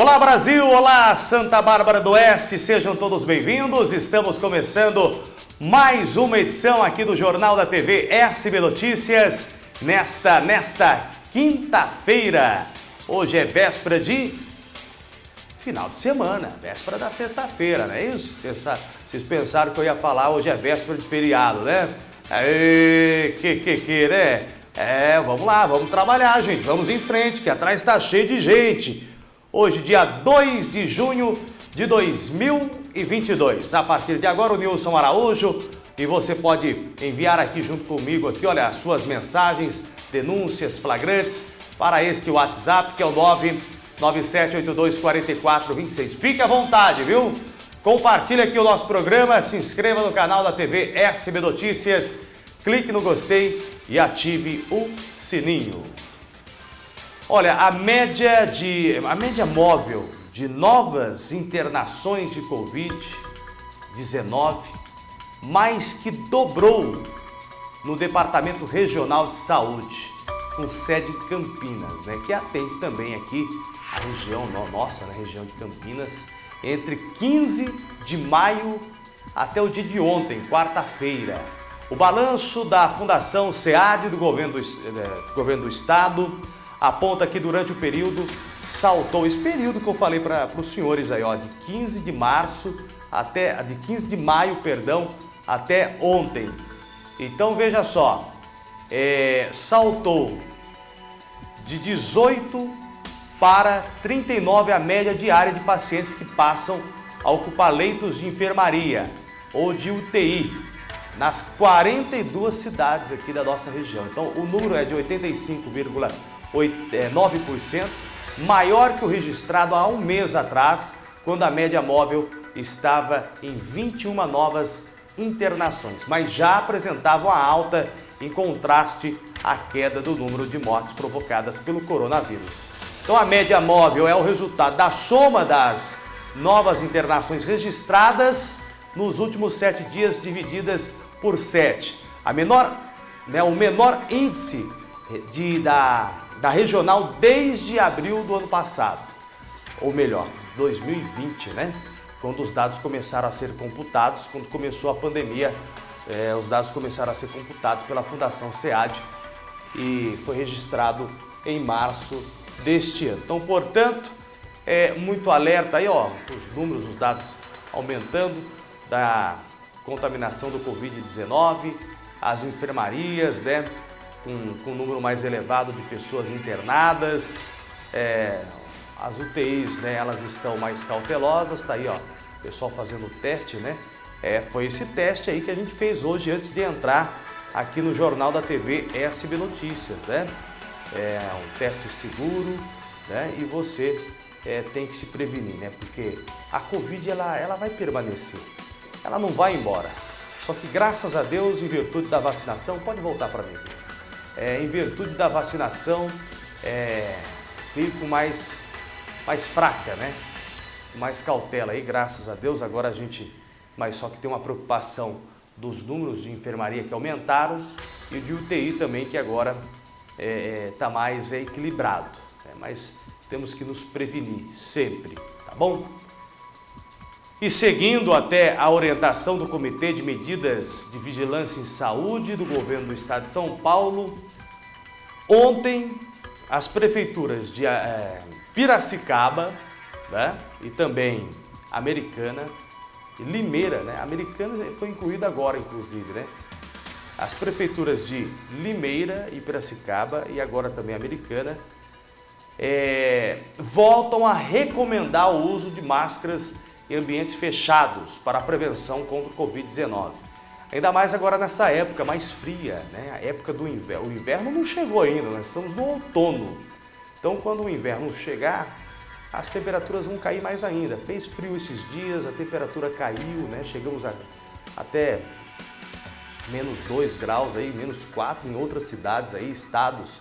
Olá Brasil, olá Santa Bárbara do Oeste, sejam todos bem-vindos. Estamos começando mais uma edição aqui do Jornal da TV SB Notícias nesta, nesta quinta-feira. Hoje é véspera de final de semana, véspera da sexta-feira, não é isso? Vocês pensaram que eu ia falar hoje é véspera de feriado, né? Aê, que, que, que, né? É, vamos lá, vamos trabalhar, gente, vamos em frente, que atrás está cheio de gente. Hoje, dia 2 de junho de 2022. A partir de agora, o Nilson Araújo e você pode enviar aqui junto comigo, aqui, olha, as suas mensagens, denúncias, flagrantes para este WhatsApp, que é o 997824426. Fique à vontade, viu? Compartilhe aqui o nosso programa, se inscreva no canal da TV RCB Notícias, clique no gostei e ative o sininho. Olha, a média, de, a média móvel de novas internações de Covid-19 mais que dobrou no Departamento Regional de Saúde, com sede em Campinas, né, que atende também aqui a região nossa, na região de Campinas, entre 15 de maio até o dia de ontem, quarta-feira. O balanço da Fundação SEAD do governo do, eh, governo do Estado aponta que durante o período saltou, esse período que eu falei para os senhores aí, ó, de 15 de março até, de 15 de maio, perdão, até ontem. Então veja só, é, saltou de 18 para 39 a média diária de pacientes que passam a ocupar leitos de enfermaria ou de UTI nas 42 cidades aqui da nossa região. Então o número é de 85,1%. 9%, é, maior que o registrado há um mês atrás, quando a média móvel estava em 21 novas internações, mas já apresentavam a alta em contraste à queda do número de mortes provocadas pelo coronavírus. Então a média móvel é o resultado da soma das novas internações registradas nos últimos sete dias divididas por sete. A menor, né, o menor índice de, da da regional desde abril do ano passado, ou melhor, 2020, né? Quando os dados começaram a ser computados, quando começou a pandemia, é, os dados começaram a ser computados pela Fundação SEAD e foi registrado em março deste ano. Então, portanto, é muito alerta aí, ó, os números, os dados aumentando da contaminação do Covid-19, as enfermarias, né? Com, com um número mais elevado de pessoas internadas. É, as UTIs, né, elas estão mais cautelosas, tá aí, ó, pessoal fazendo o teste, né? É, foi esse teste aí que a gente fez hoje antes de entrar aqui no Jornal da TV SB Notícias, né? É um teste seguro, né? E você é, tem que se prevenir, né? Porque a Covid, ela, ela vai permanecer, ela não vai embora. Só que graças a Deus, em virtude da vacinação, pode voltar para mim é, em virtude da vacinação, é, fico mais, mais fraca, né? Mais cautela aí, graças a Deus. Agora a gente, mas só que tem uma preocupação dos números de enfermaria que aumentaram e de UTI também, que agora está é, é tá mais equilibrado. Né? Mas temos que nos prevenir sempre, tá bom? E seguindo até a orientação do Comitê de Medidas de Vigilância em Saúde do Governo do Estado de São Paulo, ontem as prefeituras de é, Piracicaba né, e também Americana, e Limeira, né, Americana foi incluída agora inclusive, né, as prefeituras de Limeira e Piracicaba e agora também Americana, é, voltam a recomendar o uso de máscaras em ambientes fechados para a prevenção contra o Covid-19. Ainda mais agora nessa época mais fria, né? a época do inverno. O inverno não chegou ainda, nós estamos no outono. Então quando o inverno chegar, as temperaturas vão cair mais ainda. Fez frio esses dias, a temperatura caiu, né? chegamos a, até menos 2 graus, aí, menos 4 em outras cidades, aí, estados.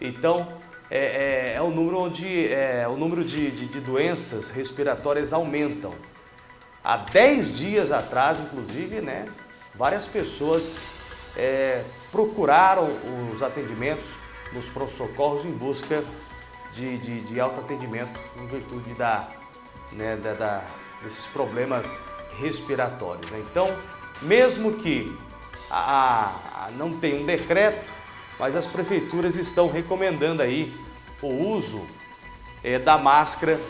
Então é, é, é o número onde é, o número de, de, de doenças respiratórias aumentam. Há 10 dias atrás, inclusive, né, várias pessoas é, procuraram os atendimentos nos pronto-socorros em busca de, de, de autoatendimento em virtude da, né, da, da, desses problemas respiratórios. Né? Então, mesmo que a, a, não tenha um decreto, mas as prefeituras estão recomendando aí o uso é, da máscara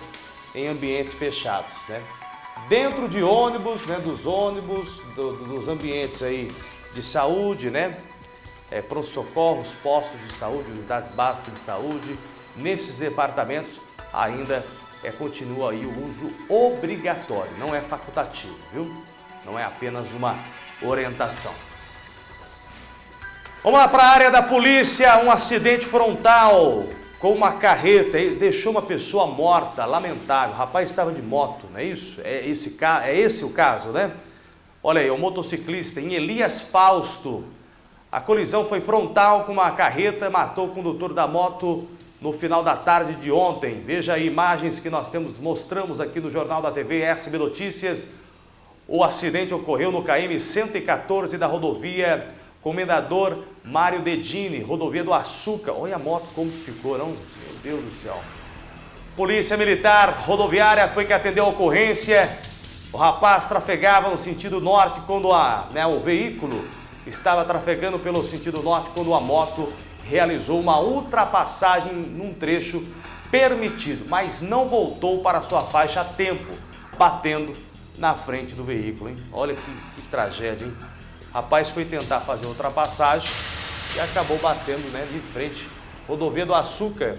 em ambientes fechados. Né? Dentro de ônibus, né, dos ônibus, do, dos ambientes aí de saúde, né? É, pronto-socorros, postos de saúde, unidades básicas de saúde, nesses departamentos ainda é, continua aí o uso obrigatório, não é facultativo, viu? Não é apenas uma orientação. Vamos lá para a área da polícia, um acidente frontal com uma carreta, deixou uma pessoa morta, lamentável. O rapaz estava de moto, não é isso? É esse, é esse o caso, né? Olha aí, o motociclista em Elias Fausto. A colisão foi frontal com uma carreta, matou o condutor da moto no final da tarde de ontem. Veja aí imagens que nós temos, mostramos aqui no Jornal da TV SB Notícias. O acidente ocorreu no KM 114 da rodovia Comendador Mário Dedini, rodovia do Açúcar. Olha a moto como ficou, não? Meu Deus do céu. Polícia Militar Rodoviária foi que atendeu a ocorrência. O rapaz trafegava no sentido norte quando a, né, o veículo estava trafegando pelo sentido norte quando a moto realizou uma ultrapassagem num trecho permitido, mas não voltou para sua faixa a tempo, batendo na frente do veículo. Hein? Olha que, que tragédia, hein? Rapaz foi tentar fazer ultrapassagem e acabou batendo né, de frente. Rodovia do Açúcar,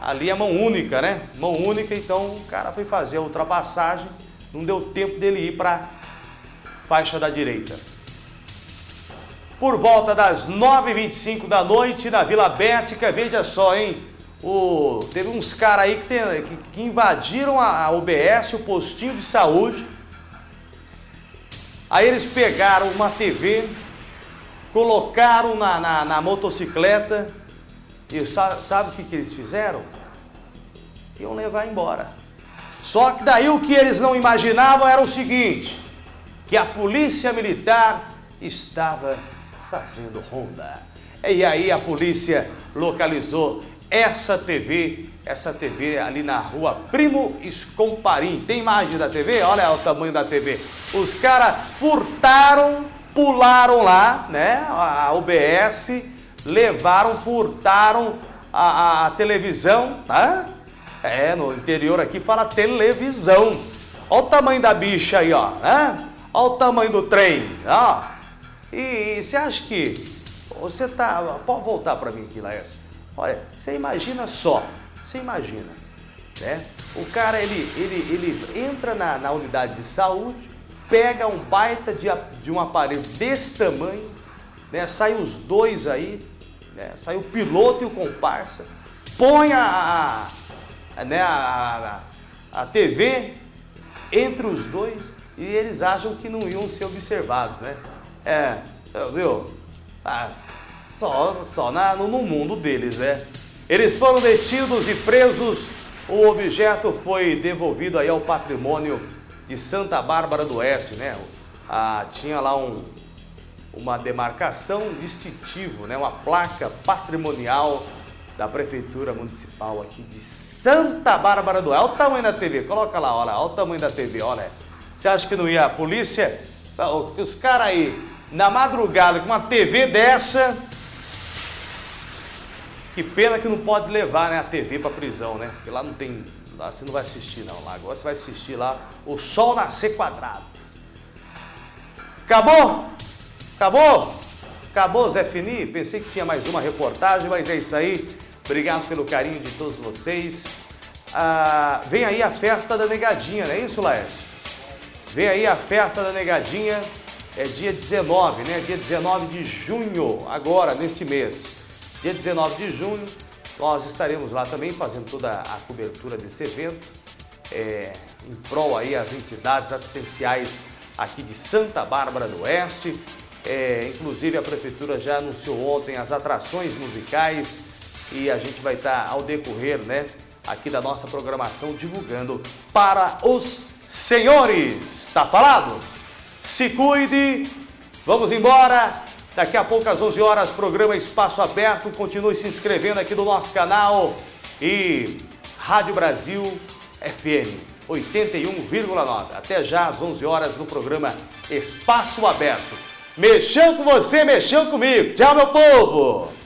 ali é mão única, né? Mão única, então o cara foi fazer a ultrapassagem não deu tempo dele ir para faixa da direita. Por volta das 9h25 da noite, na Vila Bética, veja só, hein? O, teve uns caras aí que, tem, que, que, invadiram a, a UBS, o postinho de saúde. Aí eles pegaram uma TV, colocaram na, na, na motocicleta e sabe, sabe o que, que eles fizeram? Iam levar embora. Só que daí o que eles não imaginavam era o seguinte, que a polícia militar estava fazendo ronda. E aí a polícia localizou essa TV, essa TV ali na rua Primo Escomparim. Tem imagem da TV? Olha o tamanho da TV. Os caras furtaram, pularam lá, né, a UBS, levaram, furtaram a, a, a televisão, tá? É, no interior aqui fala televisão. Olha o tamanho da bicha aí, ó. Né? Olha o tamanho do trem, ó. E, você acha que você tá... Pode voltar para mim aqui, Laércio. Olha, você imagina só, você imagina, né? O cara, ele, ele, ele entra na, na unidade de saúde, pega um baita de, de um aparelho desse tamanho, né? Sai os dois aí, né? Sai o piloto e o comparsa, põe a, né, a, a, a TV entre os dois e eles acham que não iam ser observados, né? É, viu? Ah, só só na, no, no mundo deles, né? Eles foram detidos e presos, o objeto foi devolvido aí ao patrimônio de Santa Bárbara do Oeste, né? Ah, tinha lá um, uma demarcação distintivo, né? uma placa patrimonial da Prefeitura Municipal aqui de Santa Bárbara do Oeste. Olha o tamanho da TV, coloca lá, olha, olha o tamanho da TV, olha. Você acha que não ia a polícia? Os caras aí, na madrugada, com uma TV dessa, que pena que não pode levar né, a TV para prisão, né? Porque lá não tem, lá você não vai assistir não, lá agora você vai assistir lá o Sol Nascer Quadrado. Acabou? Acabou? Acabou, Zé Fini? Pensei que tinha mais uma reportagem, mas é isso aí. Obrigado pelo carinho de todos vocês. Ah, vem aí a festa da Negadinha, não é isso, Laércio? Vem aí a festa da Negadinha, é dia 19, né? Dia 19 de junho, agora, neste mês. Dia 19 de junho, nós estaremos lá também fazendo toda a cobertura desse evento, é, em prol aí as entidades assistenciais aqui de Santa Bárbara do Oeste. É, inclusive a Prefeitura já anunciou ontem as atrações musicais, e a gente vai estar ao decorrer, né, aqui da nossa programação divulgando para os senhores. Tá falado? Se cuide. Vamos embora. Daqui a pouco às 11 horas, programa Espaço Aberto. Continue se inscrevendo aqui no nosso canal. e Rádio Brasil FM 81,9. Até já às 11 horas no programa Espaço Aberto. Mexeu com você, mexeu comigo. Tchau, meu povo!